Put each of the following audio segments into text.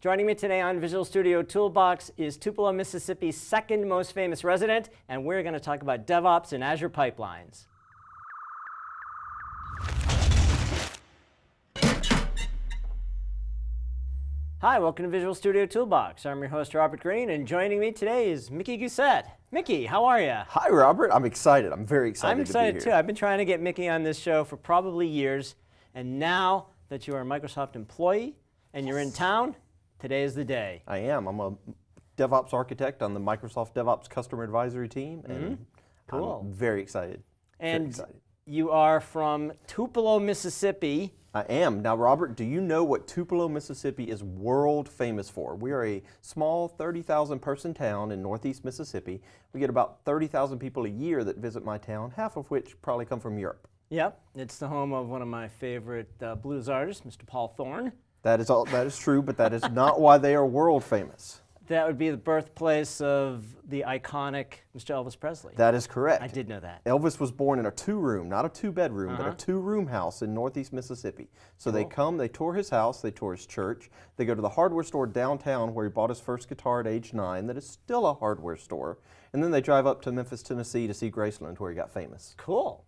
Joining me today on Visual Studio Toolbox is Tupelo, Mississippi's second most famous resident, and we're going to talk about DevOps and Azure pipelines. Hi, welcome to Visual Studio Toolbox. I'm your host, Robert Green, and joining me today is Mickey Gousset. Mickey, how are you? Hi, Robert. I'm excited. I'm very excited I'm excited to too. I've been trying to get Mickey on this show for probably years, and now that you are a Microsoft employee and you're in town, Today is the day. I am. I'm a DevOps architect on the Microsoft DevOps Customer Advisory team, and mm -hmm. cool. I'm very excited. And very excited. you are from Tupelo, Mississippi. I am. Now, Robert, do you know what Tupelo, Mississippi is world famous for? We are a small 30,000 person town in northeast Mississippi. We get about 30,000 people a year that visit my town, half of which probably come from Europe. Yep, it's the home of one of my favorite uh, blues artists, Mr. Paul Thorn. That is all. That is true, but that is not why they are world famous. That would be the birthplace of the iconic Mr. Elvis Presley. That is correct. I did know that. Elvis was born in a two-room, not a two-bedroom, uh -huh. but a uh-huh. two-room house in northeast Mississippi. So cool. they come, they tour his house, they tour his church, they go to the hardware store downtown where he bought his first guitar at age nine that is still a hardware store, and then they drive up to Memphis, Tennessee to see Graceland where he got famous. Cool.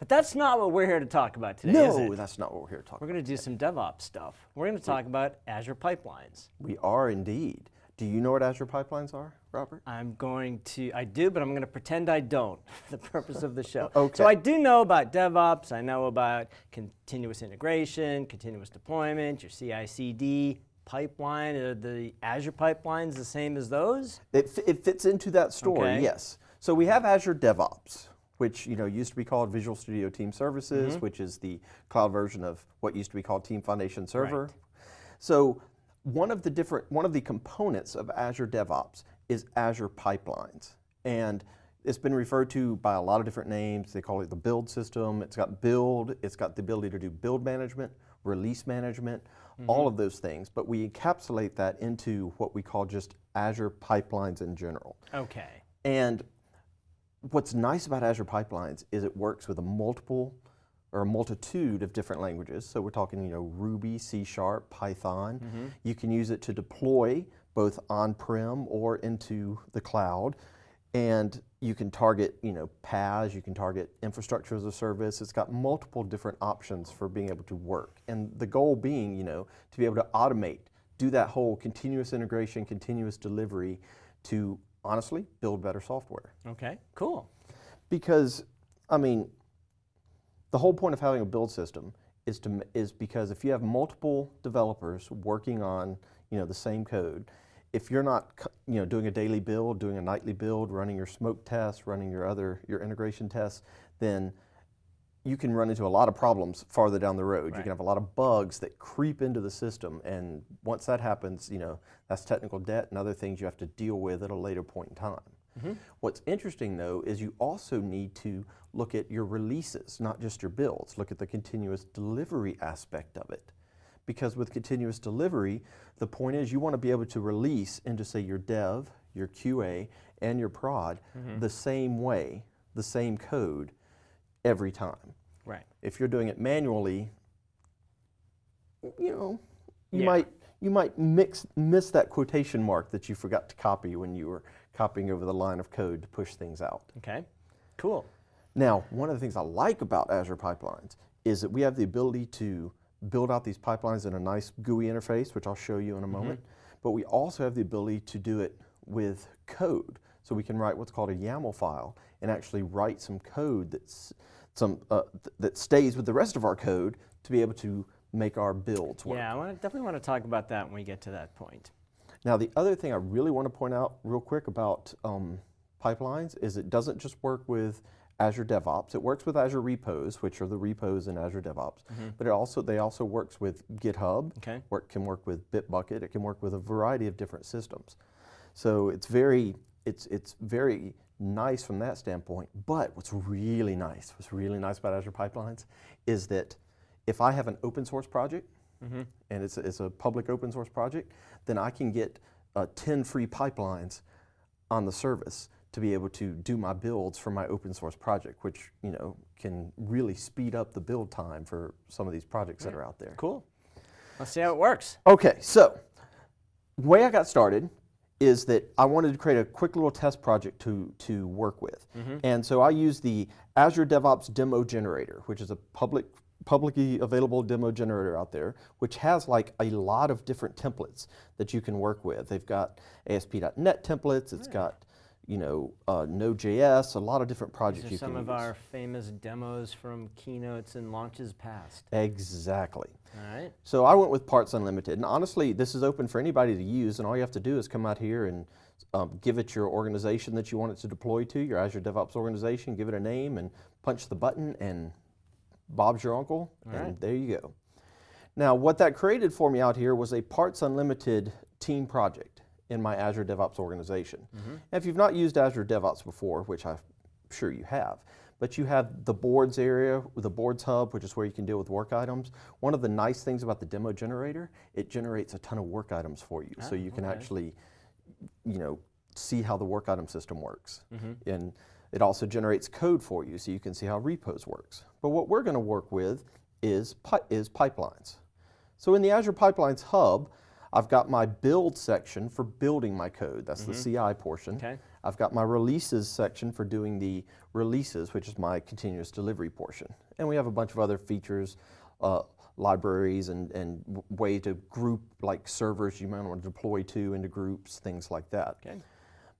But that's not what we're here to talk about today, no, that's not what we're here to talk we're about. We're going to do some DevOps stuff. We're going to talk about Azure pipelines. We are indeed. Do you know what Azure pipelines are, Robert? I'm going to, I do, but I'm going to pretend I don't for the purpose of the show. okay. So I do know about DevOps. I know about continuous integration, continuous deployment, your CI/CD pipeline. Are the Azure pipelines the same as those? It, it fits into that story, okay. yes. So we have Azure DevOps which you know used to be called Visual Studio Team Services, mm -hmm. which is the cloud version of what used to be called Team Foundation Server. Right. So one of the different one of the components of Azure DevOps is Azure Pipelines, and it's been referred to by a lot of different names. They call it the build system. It's got build. It's got the ability to do build management, release management, mm -hmm. all of those things. But we encapsulate that into what we call just Azure Pipelines in general. Okay. And what's nice about Azure Pipelines is it works with a multiple or a multitude of different languages. So we're talking, you know, Ruby, C Sharp, Python. Mm -hmm. You can use it to deploy both on-prem or into the cloud. And you can target, you know, PaaS, you can target infrastructure as a service. It's got multiple different options for being able to work. And the goal being, you know, to be able to automate, do that whole continuous integration, continuous delivery to honestly, build better software. Okay, cool. Because, I mean, the whole point of having a build system is to is because if you have multiple developers working on you know the same code, if you're not you know doing a daily build, doing a nightly build, running your smoke tests, running your other your integration tests, then you can run into a lot of problems farther down the road. Right. You can have a lot of bugs that creep into the system, and once that happens, you know that's technical debt and other things you have to deal with at a later point in time. Mm -hmm. What's interesting though is you also need to look at your releases, not just your builds. Look at the continuous delivery aspect of it. Because with continuous delivery, the point is you want to be able to release into say your dev, your QA, and your prod mm -hmm. the same way, the same code, every time. Right. If you're doing it manually, you know, you yeah. might you might mix miss that quotation mark that you forgot to copy when you were copying over the line of code to push things out. Okay. Cool. Now, one of the things I like about Azure Pipelines is that we have the ability to build out these pipelines in a nice GUI interface, which I'll show you in a mm -hmm. moment, but we also have the ability to do it with code. So we can write what's called a YAML file and actually write some code that's some uh, th that stays with the rest of our code to be able to make our builds work. Yeah, I wanna, definitely want to talk about that when we get to that point. Now the other thing I really want to point out real quick about um, pipelines is it doesn't just work with Azure DevOps. It works with Azure repos, which are the repos in Azure DevOps, mm -hmm. but it also they also works with GitHub. Okay. Or it can work with Bitbucket. It can work with a variety of different systems. So it's very it's it's very nice from that standpoint. But what's really nice, what's really nice about Azure Pipelines is that if I have an open source project, mm -hmm. and it's a, it's a public open source project, then I can get uh, 10 free pipelines on the service to be able to do my builds for my open source project, which you know can really speed up the build time for some of these projects that are out there. Cool. Let's see how it works. Okay, so way I got started is that I wanted to create a quick little test project to, to work with. Mm-hmm. And so I used the Azure DevOps Demo Generator, which is a public, publicly available demo generator out there, which has like a lot of different templates that you can work with. They've got ASP.NET templates, it's hmm. got you know, uh, Node.js, a lot of different projects These are you some of use. our famous demos from keynotes and launches past. Exactly. All right. So I went with Parts Unlimited, and honestly, this is open for anybody to use, and all you have to do is come out here and um, give it your organization that you want it to deploy to, your Azure DevOps organization, give it a name, and punch the button, and Bob's your uncle, and right. there you go. Now, what that created for me out here was a Parts Unlimited team project in my Azure DevOps organization. And if you've not used Azure DevOps before, which I'm sure you have, but you have the boards area, the boards hub, which is where you can deal with work items. One of the nice things about the demo generator, it generates a ton of work items for you. so Ah, you can okay. actually, you know, see how the work item system works. Mm-hmm. And it also generates code for you, so you can see how repos works. But what we're going to work with is, pi- is pipelines. So in the Azure Pipelines Hub, I've got my build section for building my code. That's the CI portion. Okay. I've got my releases section for doing the releases, which is my continuous delivery portion. And we have a bunch of other features, uh, libraries and, and way to group like servers you might want to deploy to into groups, things like that. Okay.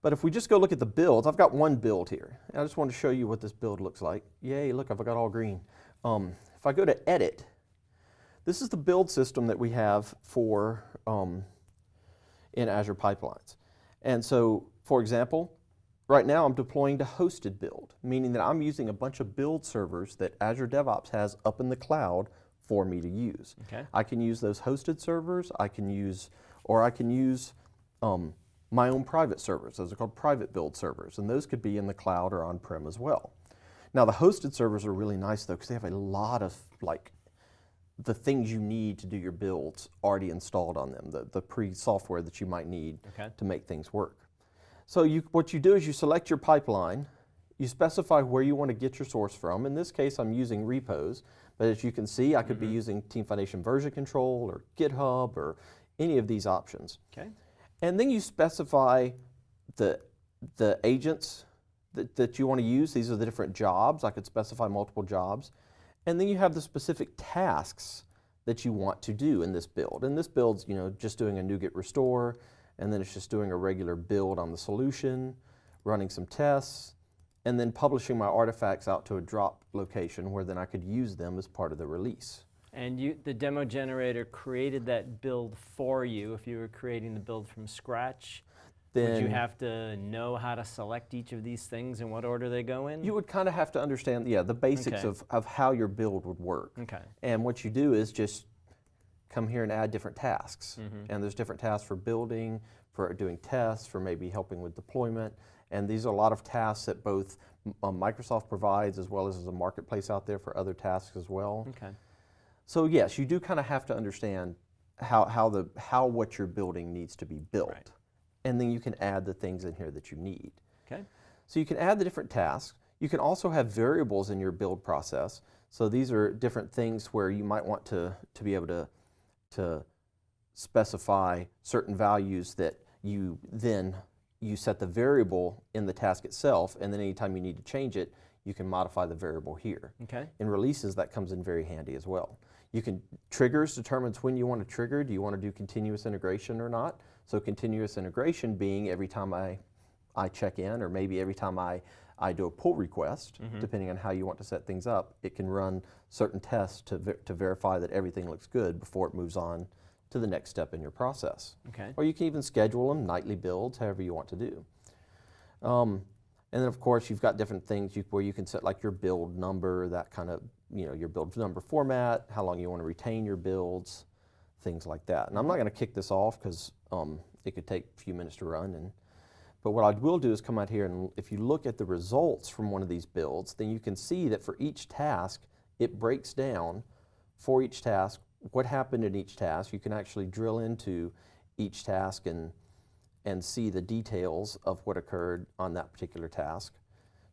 But if we just go look at the builds, I've got one build here. And I just want to show you what this build looks like. Yay, look, I've got all green. Um, if I go to edit, this is the build system that we have for um, in Azure Pipelines. And so, for example, right now I'm deploying to hosted build, meaning that I'm using a bunch of build servers that Azure DevOps has up in the cloud for me to use. Okay. I can use those hosted servers, I can use, or I can use um, my own private servers. Those are called private build servers, and those could be in the cloud or on-prem as well. Now the hosted servers are really nice though, because they have a lot of like the things you need to do your builds already installed on them, the, the pre-software that you might need Okay. to make things work. So you, what you do is you select your pipeline, you specify where you want to get your source from. In this case, I'm using repos, but as you can see, I could be mm-hmm. using Team Foundation version control or GitHub or any of these options. Okay. And then you specify the, the agents that, that you want to use. These are the different jobs. I could specify multiple jobs. And then you have the specific tasks that you want to do in this build. And this build's, you know, just doing a NuGet restore, and then it's just doing a regular build on the solution, running some tests, and then publishing my artifacts out to a drop location where then I could use them as part of the release. And you, the demo generator created that build for you. If you were creating the build from scratch, Then would you have to know how to select each of these things and what order they go in? You would kind of have to understand, yeah, the basics Okay. of, of how your build would work. okay. And what you do is just come here and add different tasks. Mm-hmm. And there's different tasks for building, for doing tests, for maybe helping with deployment. And these are a lot of tasks that both um, Microsoft provides as well as as a marketplace out there for other tasks as well. Okay. So yes, you do kind of have to understand how, how, the, how what you're building needs to be built. Right. And then you can add the things in here that you need. Okay. So you can add the different tasks. You can also have variables in your build process. So these are different things where you might want to, to be able to, to specify certain values that you then you set the variable in the task itself and then anytime you need to change it you can modify the variable here Okay. in releases that comes in very handy as well you can triggers determines when you want to trigger do you want to do continuous integration or not so continuous integration being every time i i check in or maybe every time i i do a pull request depending on how you want to set things up it can run certain tests to, ver- to verify that everything looks good before it moves on to the next step in your process. Okay. or you can even schedule them nightly builds however you want to do. Um, and then of course you've got different things you, where you can set like your build number that kind of you know your build number format how long you want to retain your builds things like that and i'm not going to kick this off because um, it could take a few minutes to run and but what I will do is come out here and if you look at the results from one of these builds, then you can see that for each task, it breaks down for each task what happened in each task. You can actually drill into each task and, and see the details of what occurred on that particular task.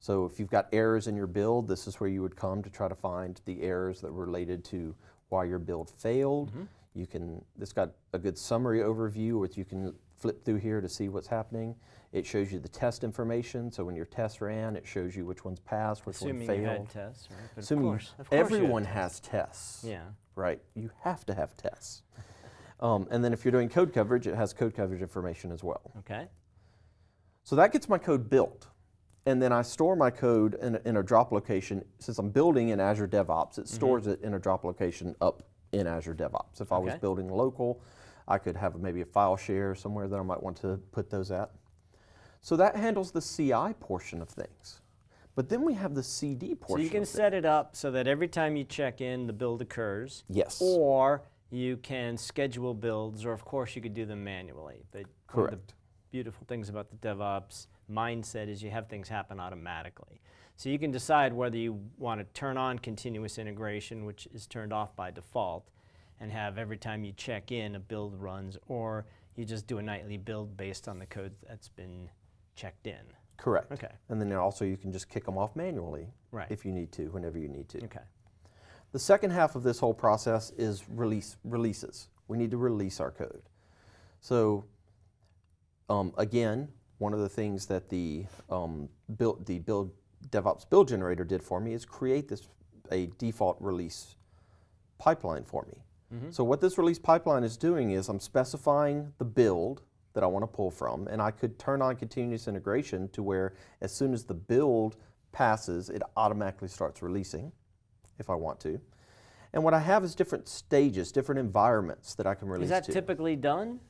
So if you've got errors in your build, this is where you would come to try to find the errors that were related to why your build failed. You can, it's got a good summary overview which you can flip through here to see what's happening. It shows you the test information, so when your test ran, it shows you which ones passed, which Assuming one you failed. had tests, right? But Assuming of course, of course you everyone tests. has tests, Yeah. right? You have to have tests. Um, and then if you're doing code coverage, it has code coverage information as well. Okay. So that gets my code built. And then I store my code in a, in a drop location. Since I'm building in Azure DevOps, it stores it in a drop location up in Azure DevOps. If I was building local, I could have maybe a file share somewhere that I might want to put those at. So that handles the CI portion of things. But then we have the CD portion. So you can set it up so that every time you check in, the build occurs. Yes. Or you can schedule builds, or of course you could do them manually. But one of the Correct. beautiful things about the DevOps mindset is you have things happen automatically. So you can decide whether you want to turn on continuous integration, which is turned off by default, and have every time you check in a build runs, or you just do a nightly build based on the code that's been checked in. Correct. Okay. And then also you can just kick them off manually Right. if you need to, whenever you need to. Okay. The second half of this whole process is release releases. We need to release our code. So um, again, one of the things that the um, build the build DevOps build generator did for me is create this a default release pipeline for me. Mm-hmm. So what this release pipeline is doing is I'm specifying the build that I want to pull from, and I could turn on continuous integration to where as soon as the build passes, it automatically starts releasing if I want to. And what I have is different stages, different environments that I can release Is that to. typically done?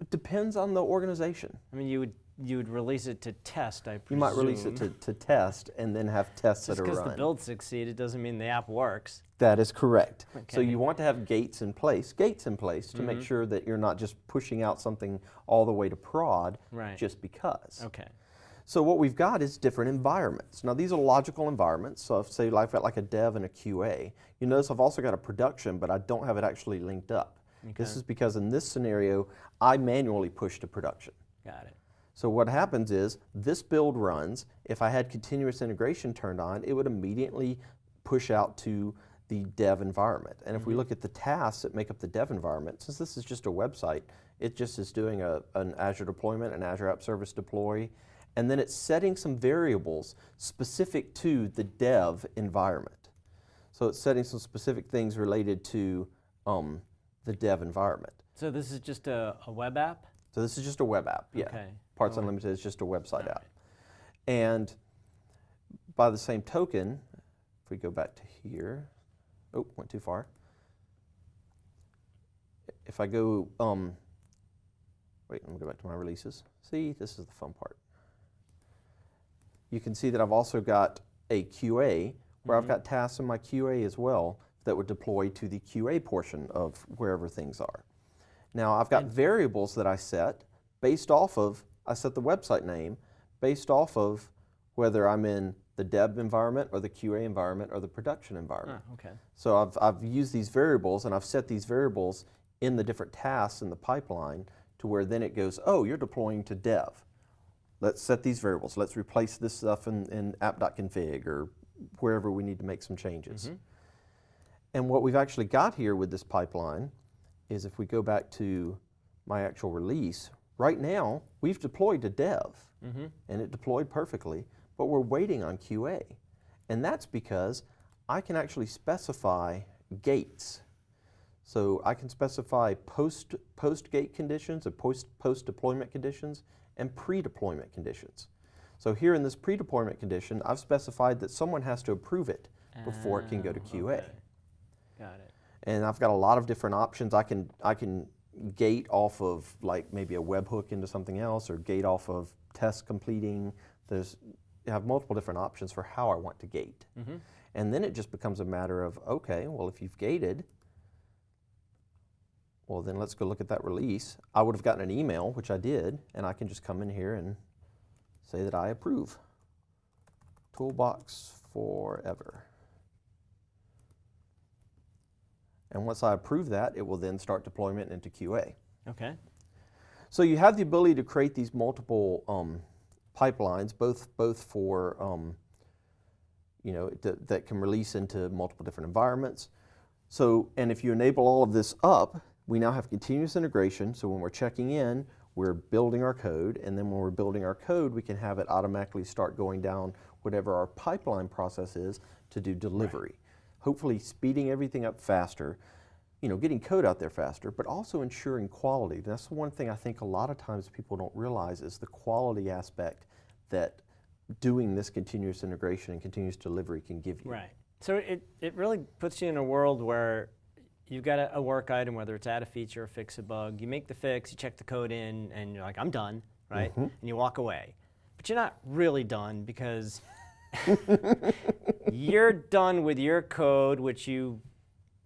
it depends on the organization. I mean, you would you would release it to test, I presume. You might release it to, to test and then have tests Just that are because the build succeeded doesn't mean the app works. That is correct. Okay. So you want to have gates in place, gates in place to Mm-hmm. make sure that you're not just pushing out something all the way to prod Right. just because. Okay. So what we've got is different environments. Now these are logical environments. So if say I've got like a dev and a QA, you notice I've also got a production, but I don't have it actually linked up. Okay. This is because in this scenario, I manually push to production. Got it. So what happens is this build runs. If I had continuous integration turned on, it would immediately push out to the dev environment. And if we look at the tasks that make up the dev environment, since this is just a website, it just is doing a, an Azure deployment, an Azure App Service deploy, and then it's setting some variables specific to the dev environment. So it's setting some specific things related to um, the dev environment. So this is just a, a web app? So this is just a web app, yeah. Okay. Parts Unlimited is just a website app. And by the same token, if we go back to here, oh, went too far. If I go, um, wait, let me go back to my releases. See, this is the fun part. You can see that I've also got a QA where I've got tasks in my QA as well that would deploy to the QA portion of wherever things are. Now I've got variables that I set based off of, I set the website name based off of whether I'm in the dev environment or the QA environment or the production environment. Ah, okay. So I've, I've used these variables and I've set these variables in the different tasks in the pipeline to where then it goes, oh, you're deploying to dev. Let's set these variables. Let's replace this stuff in, in app.config or wherever we need to make some changes. And what we've actually got here with this pipeline is if we go back to my actual release, right now we've deployed to dev and it deployed perfectly, but we're waiting on QA. And that's because I can actually specify gates. So I can specify post, post gate conditions and post, post deployment conditions and pre-deployment conditions. So here in this pre-deployment condition, I've specified that someone has to approve it before it can go to Ah, QA. okay. Got it. And I've got a lot of different options. I can I can gate off of like maybe a webhook into something else, or gate off of test completing. There's I have multiple different options for how I want to gate. Mm-hmm. And then it just becomes a matter of okay, well if you've gated, well then let's go look at that release. I would have gotten an email, which I did, and I can just come in here and say that I approve. Toolbox forever. And once I approve that, it will then start deployment into QA. Okay. So you have the ability to create these multiple um, pipelines, both both for um, you know th- that can release into multiple different environments. So, and if you enable all of this up, we now have continuous integration. So when we're checking in, we're building our code, and then when we're building our code, we can have it automatically start going down whatever our pipeline process is to do delivery. Hopefully speeding everything up faster, you know, getting code out there faster, but also ensuring quality. That's the one thing I think a lot of times people don't realize is the quality aspect that doing this continuous integration and continuous delivery can give you. Right. So it, it really puts you in a world where you've got a, a work item, whether it's add a feature or fix a bug, you make the fix, you check the code in, and you're like, I'm done, right? Mm-hmm. And you walk away. But you're not really done because you're done with your code, which you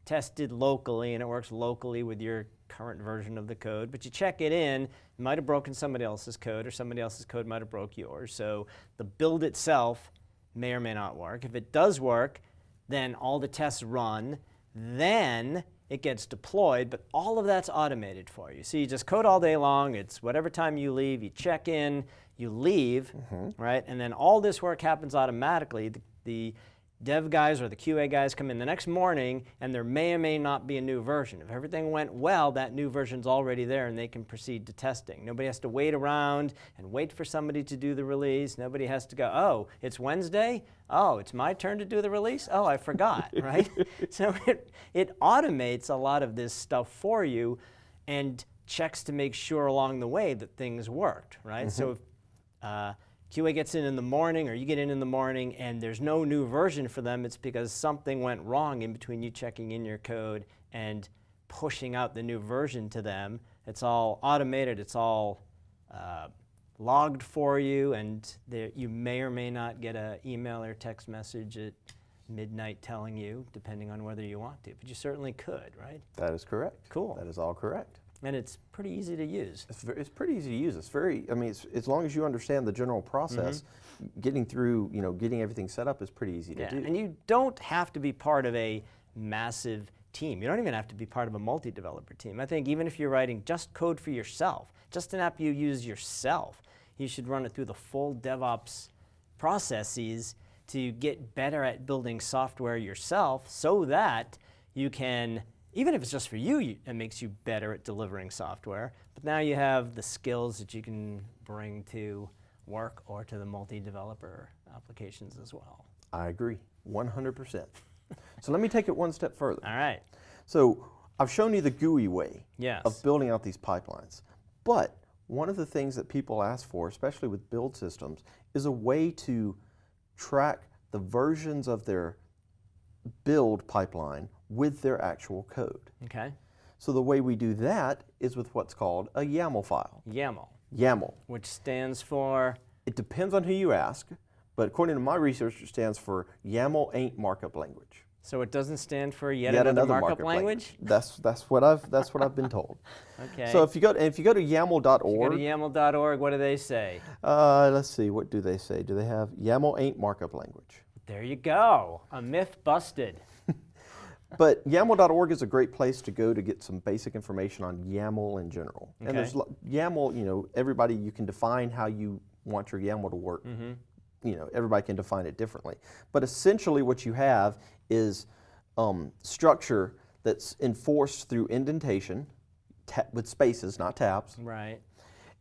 tested locally, and it works locally with your current version of the code. But you check it in, it might have broken somebody else's code, or somebody else's code might have broke yours. So the build itself may or may not work. If it does work, then all the tests run, then it gets deployed, but all of that's automated for you. So you just code all day long, it's whatever time you leave, you check in, you leave, mm-hmm. right? And then all this work happens automatically. The, the dev guys or the QA guys come in the next morning and there may or may not be a new version. If everything went well, that new version's already there and they can proceed to testing. Nobody has to wait around and wait for somebody to do the release. Nobody has to go, oh, it's Wednesday? Oh, it's my turn to do the release? Oh, I forgot, right? So it, it automates a lot of this stuff for you and checks to make sure along the way that things worked, right? So if uh, QA gets in in the morning or you get in in the morning and there's no new version for them, it's because something went wrong in between you checking in your code and pushing out the new version to them. It's all automated, it's all uh, logged for you, and there, you may or may not get an email or text message at midnight telling you, depending on whether you want to. But you certainly could, right? That is correct. Cool. That is all correct. And it's pretty easy to use. It's, it's pretty easy to use. It's very, I mean, it's, as long as you understand the general process, mm-hmm. getting through, you know, getting everything set up is pretty easy Yeah, to do. and you don't have to be part of a massive team. You don't even have to be part of a multi-developer team. I think even if you're writing just code for yourself, just an app you use yourself, you should run it through the full DevOps processes to get better at building software yourself so that you can, even if it's just for you, you, it makes you better at delivering software. But now you have the skills that you can bring to work or to the multi-developer applications as well. I agree, 100%. so let me take it one step further. All right. So I've shown you the GUI way Yes. of building out these pipelines. But one of the things that people ask for, especially with build systems, is a way to track the versions of their build pipeline with their actual code. Okay. So the way we do that is with what's called a YAML file. YAML, YAML. which stands for It depends on who you ask, but according to my research, it stands for YAML ain't markup language. so it doesn't stand for yet, another, markup, language. That's that's what I've that's what I've been told. Okay. So if you go if you go to YAML.org, to YAML.org. What do they say? uh, let's see, what do they say? Do they have YAML ain't markup language? There you go. A myth busted. But YAML.org is a great place to go to get some basic information on YAML in general. And there's Okay. YAML, you know, everybody you can define how you want your YAML to work. Mm-hmm. You know, everybody can define it differently. But essentially, what you have is um, structure that's enforced through indentation with spaces, not tabs, Right.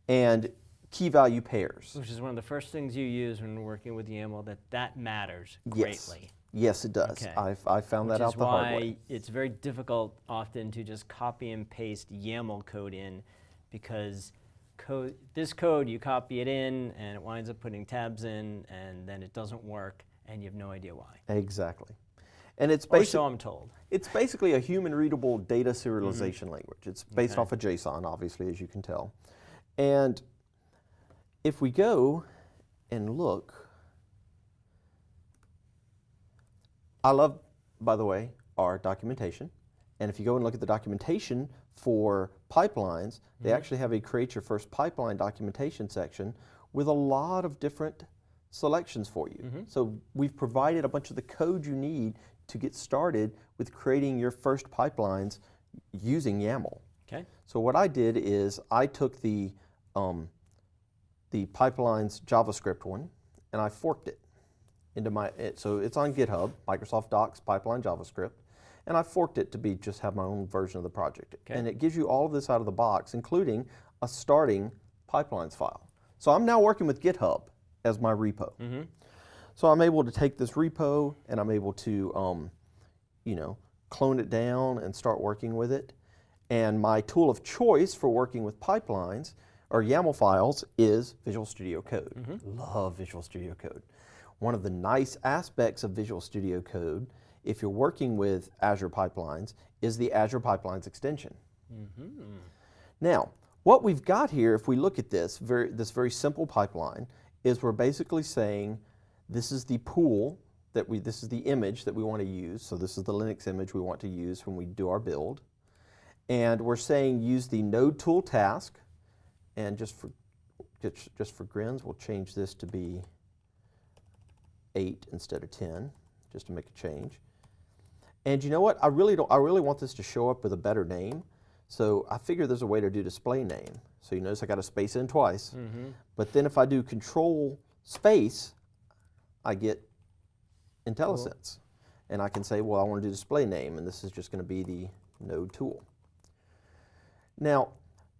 and key value pairs. Which is one of the first things you use when working with YAML. That that matters greatly. Yes, it does. Okay. I've, I found Which that out the hard why way. it's very difficult often to just copy and paste YAML code in because code, this code, you copy it in and it winds up putting tabs in and then it doesn't work and you have no idea why. Exactly. And it's Or basically so I'm told. It's basically a human readable data serialization Mm-hmm. language. It's based Okay. off of JSON, obviously, as you can tell. And if we go and look, I love, by the way, our documentation. And if you go and look at the documentation for pipelines, they Mm-hmm. actually have a create your first pipeline documentation section with a lot of different selections for you. Mm-hmm. So we've provided a bunch of the code you need to get started with creating your first pipelines using YAML. Okay. So what I did is I took the um, the pipelines JavaScript one and I forked it into my so it's on GitHub Microsoft Docs pipeline JavaScript, and I forked it to be just have my own version of the project. Okay. And it gives you all of this out of the box, including a starting pipelines file. So I'm now working with GitHub as my repo. Mm-hmm. So I'm able to take this repo and I'm able to, um, you know, clone it down and start working with it. And my tool of choice for working with pipelines or YAML files is Visual Studio Code. Love Visual Studio Code. One of the nice aspects of Visual Studio Code, if you're working with Azure Pipelines, is the Azure Pipelines extension. Mm-hmm. Now, what we've got here, if we look at this, very, this very simple pipeline, is we're basically saying this is the pool that we, this is the image that we want to use. So this is the Linux image we want to use when we do our build. And we're saying use the node tool task. And just for, just, just for grins, we'll change this to be eight instead of 10, just to make a change. And you know what? I really don't. I really want this to show up with a better name. So I figure there's a way to do display name. So you notice I got a space in twice. Mm-hmm. But then if I do control space, I get IntelliSense. And I can say, well, I want to do display name, and this is just going to be the node tool. Now,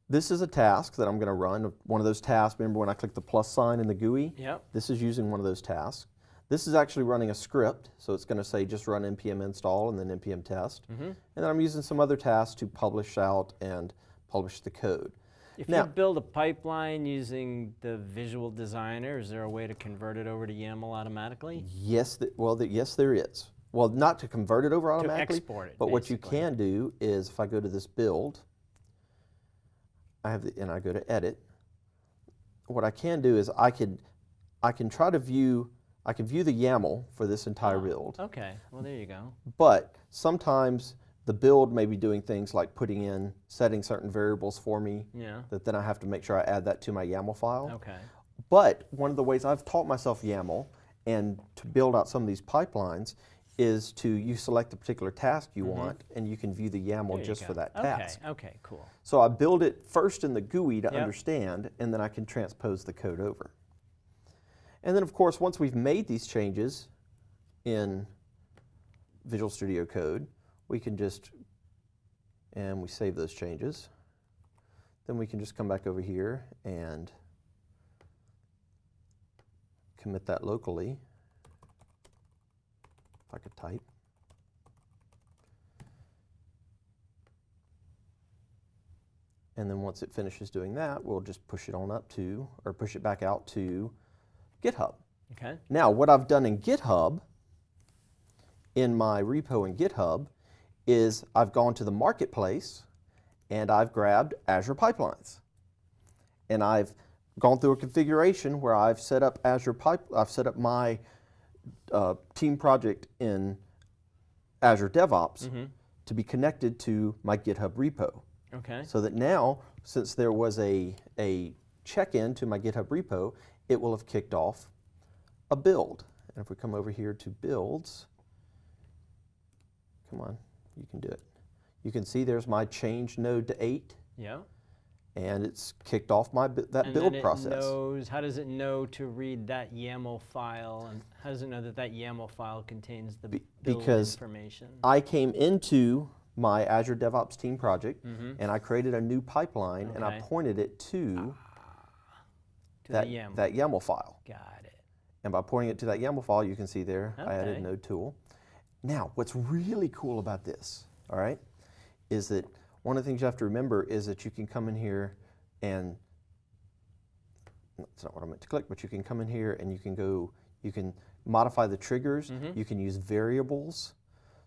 this is a task that I'm going to run. One of those tasks, remember when I clicked the plus sign in the GUI? Yep. This is using one of those tasks. This is actually running a script, so it's going to say just run npm install and then npm test. Mm-hmm. And then I'm using some other tasks to publish out and publish the code. If Now- you build a pipeline using the Visual Designer, is there a way to convert it over to YAML automatically? Yes, th- well, th- yes, there is. Well, not to convert it over automatically, export it, but what you can do is if I go to this build, I have the, and I go to edit. What I can do is I could, I can try to view, I can view the YAML for this entire Ah, build. Okay, well there you go. But sometimes the build may be doing things like putting in, setting certain variables for me Yeah. that then I have to make sure I add that to my YAML file. Okay. But one of the ways I've taught myself YAML and to build out some of these pipelines is to you select the particular task you want and you can view the YAML. There just for that okay. task. Okay. Cool. So I build it first in the GUI to Yep. understand and then I can transpose the code over. And then of course once we've made these changes in Visual Studio Code, we can just, and we save those changes. Then we can just come back over here and commit that locally. If I could type. And then once it finishes doing that, we'll just push it on up to, or push it back out to GitHub. Okay. Now, what I've done in GitHub, in my repo in GitHub, is I've gone to the marketplace and I've grabbed Azure Pipelines. And I've gone through a configuration where I've set up Azure Pipe, I've set up my uh, team project in Azure DevOps Mm-hmm. to be connected to my GitHub repo. Okay. So that now, since there was a, a check-in to my GitHub repo, it will have kicked off a build. And if we come over here to builds, come on, you can do it. You can see there's my change node to eight, Yeah. and it's kicked off my that and build process. knows. How does it know to read that YAML file, and how does it know that that YAML file contains the Be- build because information? I came into my Azure DevOps team project, Mhm. and I created a new pipeline, and I pointed it to to that, the YAML. that YAML file. Got it. And by pointing it to that YAML file, you can see there I added Okay. node tool. Now, what's really cool about this, all right, is that one of the things you have to remember is that you can come in here and that's not what I meant to click, but you can come in here and you can go, you can modify the triggers, Mhm. you can use variables.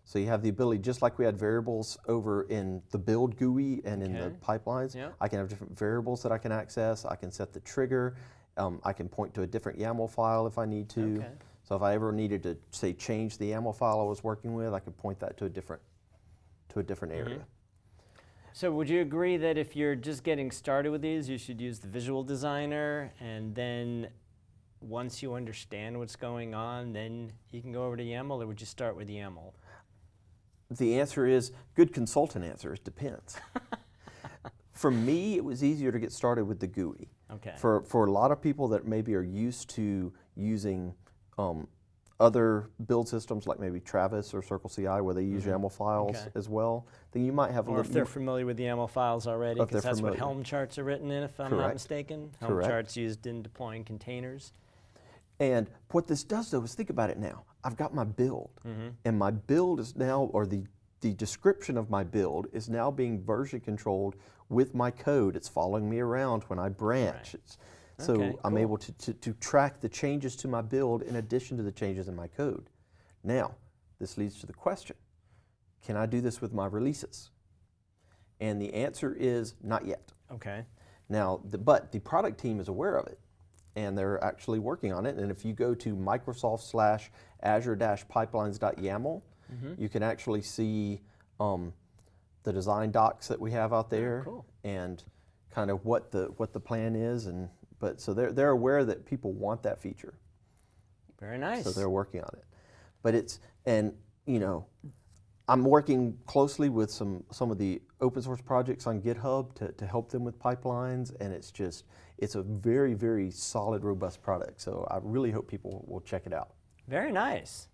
So you have the ability, just like we had variables over in the build GUI and in the pipelines, Yeah. I can have different variables that I can access. I can set the trigger. Um, I can point to a different YAML file if I need to. Okay. So if I ever needed to say change the YAML file I was working with, I could point that to a different to a different Mm-hmm. area. So would you agree that if you're just getting started with these, you should use the Visual Designer, and then once you understand what's going on, then you can go over to YAML, or would you start with YAML? The answer is good consultant answer. It depends. For me, it was easier to get started with the GUI. Okay. For for a lot of people that maybe are used to using um, other build systems like maybe Travis or Circle CI where they use YAML files. Okay. as well, then you might have a Or if little. they're familiar with the YAML files already, because that's what. Helm charts are written in, if I'm not mistaken. Helm Correct. charts used in deploying containers. And what this does though is think about it now. I've got my build, Mm-hmm. and my build is now, or the, the description of my build is now being version controlled with my code. It's following me around when I branch. It's, so Okay, I'm cool. able to, to, to track the changes to my build in addition to the changes in my code. Now, this leads to the question, can I do this with my releases? And the answer is not yet. Okay. Now, the, but the product team is aware of it, and they're actually working on it. And if you go to Microsoft slash Azure dash pipelines.yaml, you can actually see um, the design docs that we have out there, cool. and kind of what the what the plan is. And but so they're they're aware that people want that feature, Very nice. so they're working on it. But it's and you know. I'm working closely with some, some of the open source projects on GitHub to, to help them with pipelines, and it's just, it's a very, very solid, robust product. So I really hope people will check it out. Very nice.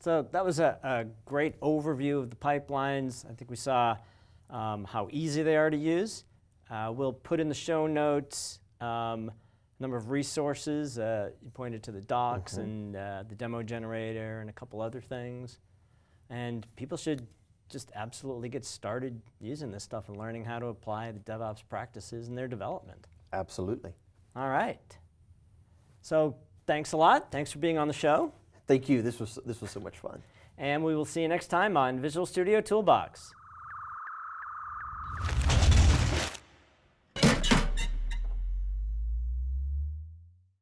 So that was a, a great overview of the pipelines. I think we saw um, how easy they are to use. Uh, we'll put in the show notes um, number of resources. Uh, you pointed to the docs and uh, the demo generator and a couple other things. And people should just absolutely get started using this stuff and learning how to apply the DevOps practices in their development. Absolutely. All right. So thanks a lot. Thanks for being on the show. Thank you. This was, this was so much fun. And we will see you next time on Visual Studio Toolbox.